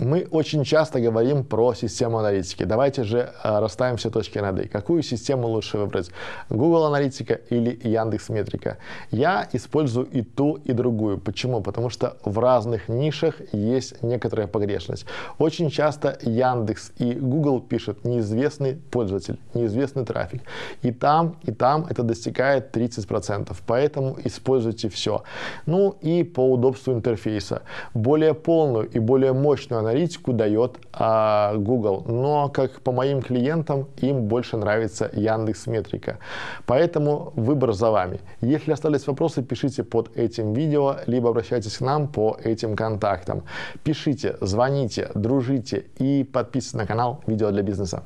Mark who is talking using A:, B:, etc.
A: Мы очень часто говорим про систему аналитики. Давайте же э, расставим все точки над «и». Какую систему лучше выбрать? Google Аналитика или Яндекс Метрика? Я использую и ту, и другую. Почему? Потому что в разных нишах есть некоторая погрешность. Очень часто Яндекс и Google пишут неизвестный пользователь, неизвестный трафик. И там, и там это достигает 30%. Поэтому используйте все. Ну и по удобству интерфейса. Более полную и более мощную аналитику дает а, Google, но как по моим клиентам, им больше нравится Яндекс Метрика. Поэтому выбор за вами. Если остались вопросы, пишите под этим видео, либо обращайтесь к нам по этим контактам. Пишите, звоните, дружите и подписывайтесь на канал «Видео для бизнеса».